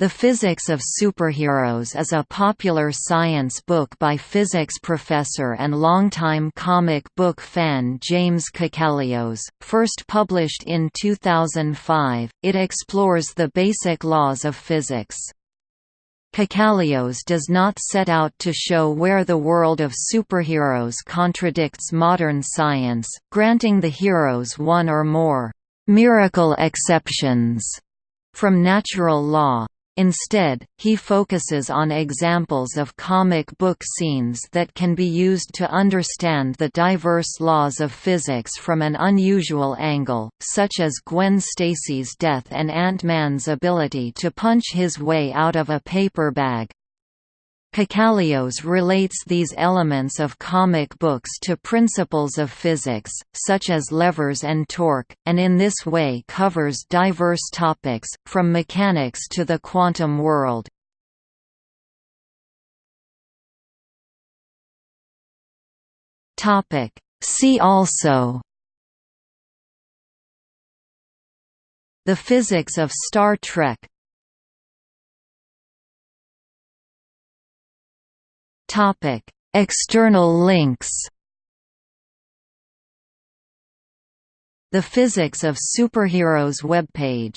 The Physics of Superheroes is a popular science book by physics professor and longtime comic book fan James Kakalios, first published in 2005. It explores the basic laws of physics. Kakalios does not set out to show where the world of superheroes contradicts modern science, granting the heroes one or more miracle exceptions from natural law. Instead, he focuses on examples of comic book scenes that can be used to understand the diverse laws of physics from an unusual angle, such as Gwen Stacy's death and Ant-Man's ability to punch his way out of a paper bag. Kakalios relates these elements of comic books to principles of physics, such as levers and torque, and in this way covers diverse topics, from mechanics to the quantum world. See also The physics of Star Trek External links. The Physics of Superheroes webpage